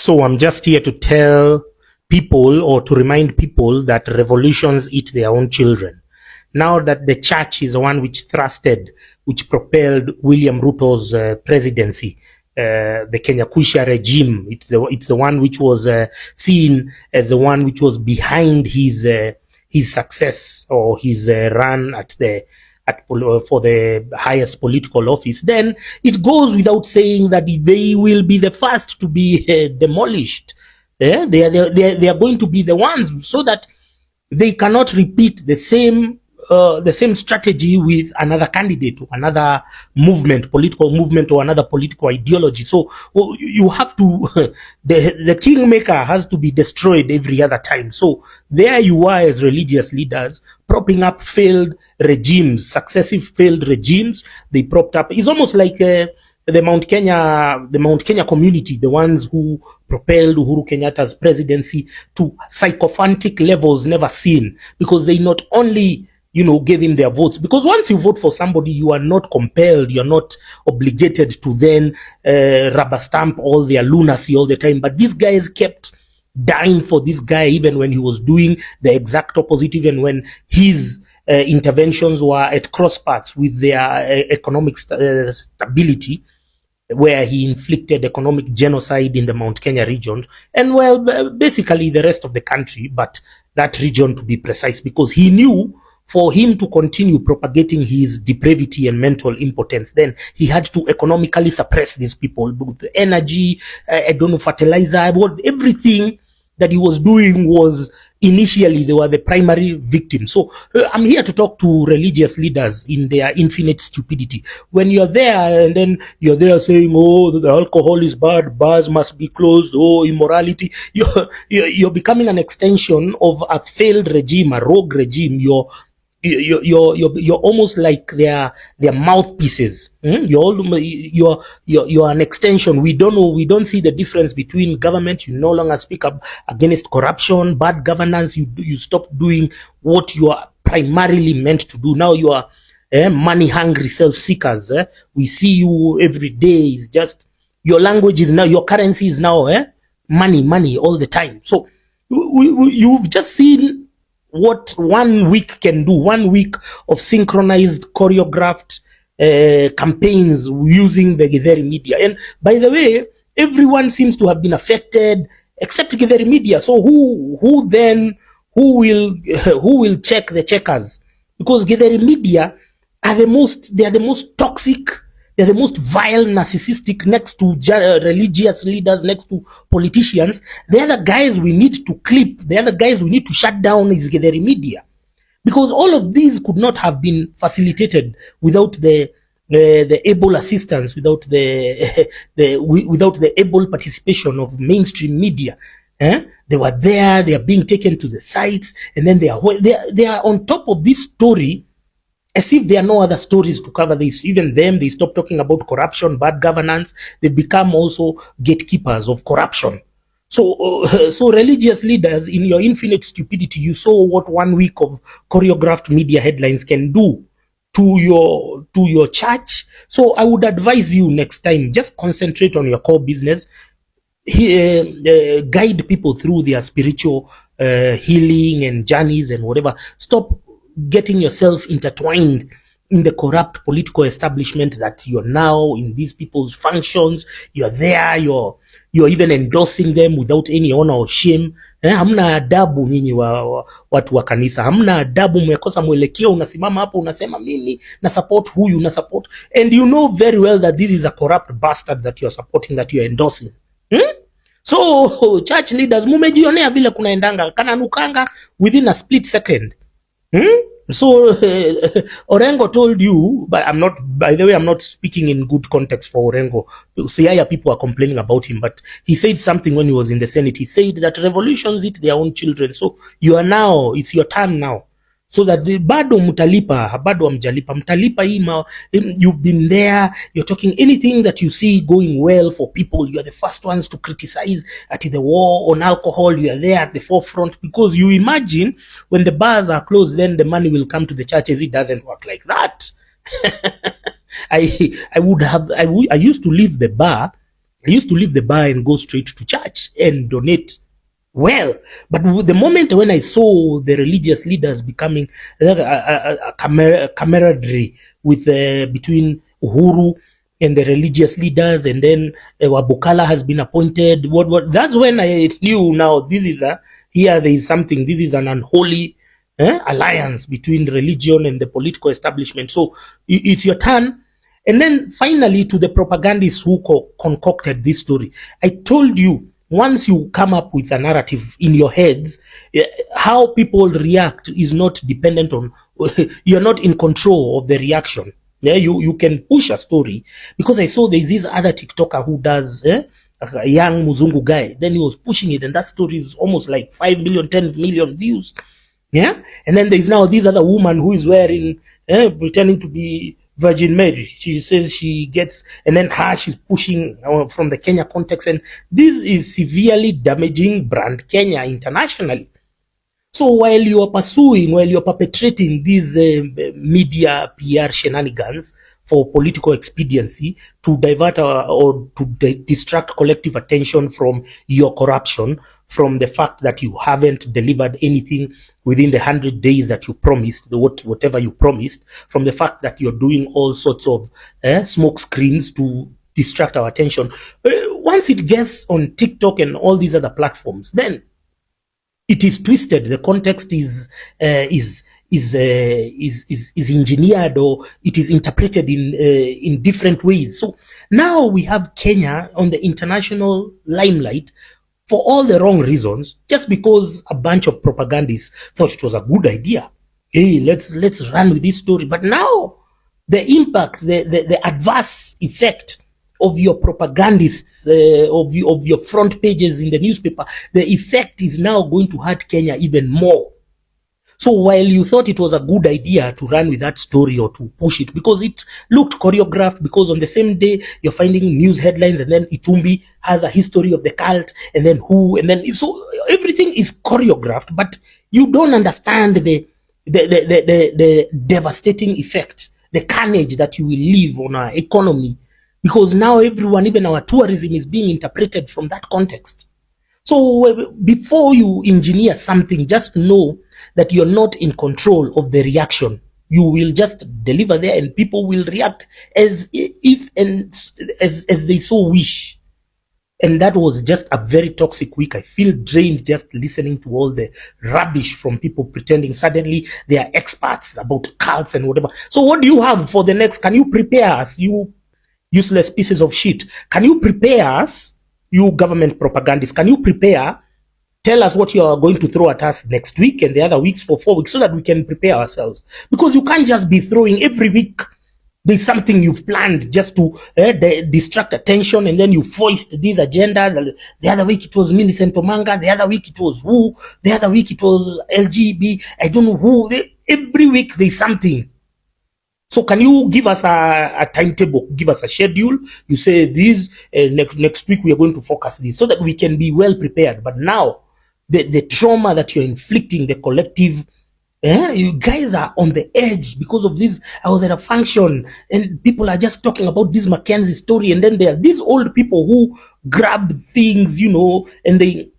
So I'm just here to tell people or to remind people that revolutions eat their own children. Now that the church is the one which thrusted, which propelled William Ruto's uh, presidency, uh, the Kenya Kwisha regime, it's the, it's the one which was uh, seen as the one which was behind his, uh, his success or his uh, run at the at, for the highest political office, then it goes without saying that they will be the first to be uh, demolished. Yeah? They, are, they, are, they are going to be the ones so that they cannot repeat the same uh, the same strategy with another candidate or another movement, political movement or another political ideology. So you have to, the, the kingmaker has to be destroyed every other time. So there you are as religious leaders propping up failed regimes, successive failed regimes. They propped up. It's almost like uh, the Mount Kenya, the Mount Kenya community, the ones who propelled Uhuru Kenyatta's presidency to sycophantic levels never seen because they not only you know, gave him their votes. Because once you vote for somebody, you are not compelled, you're not obligated to then uh, rubber stamp all their lunacy all the time. But these guys kept dying for this guy even when he was doing the exact opposite, even when his uh, interventions were at cross paths with their uh, economic st uh, stability where he inflicted economic genocide in the Mount Kenya region and well basically the rest of the country but that region to be precise because he knew for him to continue propagating his depravity and mental impotence, then he had to economically suppress these people with energy, uh, I don't know, fertilizer, everything that he was doing was initially they were the primary victims. So uh, I'm here to talk to religious leaders in their infinite stupidity. When you're there and then you're there saying, oh, the alcohol is bad, bars must be closed, oh, immorality, you're, you're becoming an extension of a failed regime, a rogue regime. You're you're you're you're, you're almost like their their mouthpieces. Mm? You're you're you're you're an extension. We don't know. We don't see the difference between government. You no longer speak up against corruption, bad governance. You you stop doing what you are primarily meant to do. Now you are eh, money hungry self seekers. Eh? We see you every day. It's just your language is now your currency is now eh? money money all the time. So we, we, you've just seen what one week can do, one week of synchronized, choreographed uh, campaigns using the Githeri media. And by the way, everyone seems to have been affected except Githeri media. So who, who then, who will, who will check the checkers? Because Githeri media are the most, they are the most toxic they're the most vile, narcissistic, next to uh, religious leaders, next to politicians. They're the guys we need to clip. They're the guys we need to shut down is the media. Because all of these could not have been facilitated without the uh, the able assistance, without the, the without the able participation of mainstream media. Eh? They were there, they are being taken to the sites, and then they are they are, they are on top of this story as if there are no other stories to cover this. Even them, they stop talking about corruption, bad governance. They become also gatekeepers of corruption. So, uh, so religious leaders, in your infinite stupidity, you saw what one week of choreographed media headlines can do to your to your church. So, I would advise you next time just concentrate on your core business. He, uh, uh, guide people through their spiritual uh, healing and journeys and whatever. Stop getting yourself intertwined in the corrupt political establishment that you're now in these people's functions. You're there you're you're even endorsing them without any honor or shame. Eh, hamna adabu nyinyi wa, wa, watu wa kanisa. Hamna adabu mmekosa mwelekeo unasimama hapo unasema mimi na support huyu na support. And you know very well that this is a corrupt bastard that you're supporting that you're endorsing. Hmm? so church leaders mumejionea vile kunaendanga. Kananukanga within a split second hmm? So uh, Orengo told you, but I'm not, by the way, I'm not speaking in good context for Orengo. Siaya people are complaining about him, but he said something when he was in the Senate. He said that revolutions eat their own children. So you are now, it's your turn now so that the bado mtalipa, bado amjalipa, mtalipa hii you've been there, you're talking anything that you see going well for people, you are the first ones to criticize at the war on alcohol, you are there at the forefront because you imagine when the bars are closed, then the money will come to the churches. It doesn't work like that. I I would have I, I used to leave the bar I used to leave the bar and go straight to church and donate well. But the moment when I saw the religious leaders becoming a, a, a, camar camaraderie with uh, between Uhuru and the religious leaders, and then uh, Wabukala has been appointed. What what? That's when I knew now this is a here there is something. This is an unholy eh, alliance between religion and the political establishment. So it's your turn. And then finally, to the propagandists who co concocted this story, I told you once you come up with a narrative in your heads, eh, how people react is not dependent on, you're not in control of the reaction. Yeah, you, you can push a story because I saw there's this other TikToker who does, eh, a young Muzungu guy. Then he was pushing it and that story is almost like 5 million, 10 million views. Yeah. And then there's now this other woman who is wearing, eh, pretending to be Virgin Mary. She says she gets, and then her, she's pushing uh, from the Kenya context. And this is severely damaging brand Kenya internationally. So while you are pursuing, while you're perpetrating these uh, media PR shenanigans for political expediency to divert uh, or to distract collective attention from your corruption, from the fact that you haven't delivered anything within the 100 days that you promised, the what, whatever you promised, from the fact that you're doing all sorts of uh, smoke screens to distract our attention. Uh, once it gets on TikTok and all these other platforms, then it is twisted. The context is uh, is is, uh, is is is engineered or it is interpreted in uh, in different ways. So now we have Kenya on the international limelight for all the wrong reasons, just because a bunch of propagandists thought it was a good idea. Hey, let's let's run with this story. But now the impact, the, the, the adverse effect of your propagandists, uh, of, you, of your front pages in the newspaper, the effect is now going to hurt Kenya even more. So while you thought it was a good idea to run with that story or to push it because it looked choreographed, because on the same day you're finding news headlines and then Itumbi has a history of the cult and then who and then so everything is choreographed, but you don't understand the the the the, the, the devastating effect, the carnage that you will leave on our economy because now everyone, even our tourism is being interpreted from that context. So before you engineer something, just know that you're not in control of the reaction. You will just deliver there and people will react as if and as, as they so wish. And that was just a very toxic week. I feel drained just listening to all the rubbish from people pretending suddenly they are experts about cults and whatever. So what do you have for the next? Can you prepare us? You useless pieces of shit. Can you prepare us, you government propagandists? Can you prepare tell us what you are going to throw at us next week and the other weeks for four weeks so that we can prepare ourselves. Because you can't just be throwing every week. There's something you've planned just to uh, distract attention and then you foist this agenda. The, the, other week it was Millicent Omanga. The other week it was who. The other week it was LGB. I don't know who. They, every week there's something. So can you give us a, a timetable, give us a schedule? You say this, uh, next, next week we are going to focus this so that we can be well prepared. But now the, the trauma that you're inflicting, the collective, eh, you guys are on the edge because of this. I was at a function and people are just talking about this Mackenzie story. And then there are these old people who grab things, you know, and they,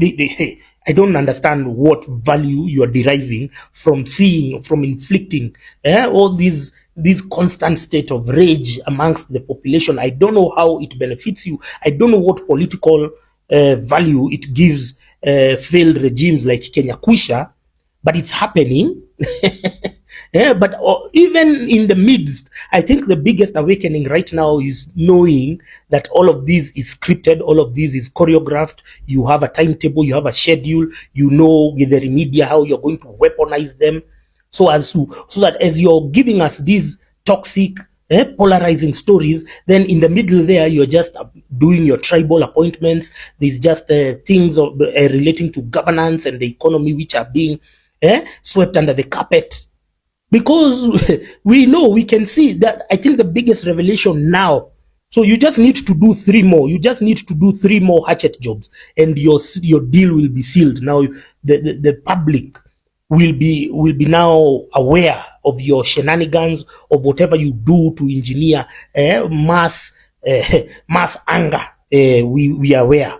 I don't understand what value you are deriving from seeing, from inflicting eh, all these this constant state of rage amongst the population. I don't know how it benefits you. I don't know what political uh, value it gives uh, failed regimes like Kenya Kwisha, but it's happening. yeah, but uh, even in the midst, I think the biggest awakening right now is knowing that all of this is scripted, all of this is choreographed. You have a timetable, you have a schedule, you know with the media how you're going to weaponize them, so as to so that as you're giving us these toxic eh, polarizing stories, then in the middle there, you're just uh, doing your tribal appointments. There's just uh, things of, uh, relating to governance and the economy which are being eh, swept under the carpet. Because we know, we can see that I think the biggest revelation now so you just need to do three more. You just need to do three more hatchet jobs, and your your deal will be sealed. Now the the, the public will be will be now aware of your shenanigans of whatever you do to engineer eh, mass eh, mass anger uh, we, we are aware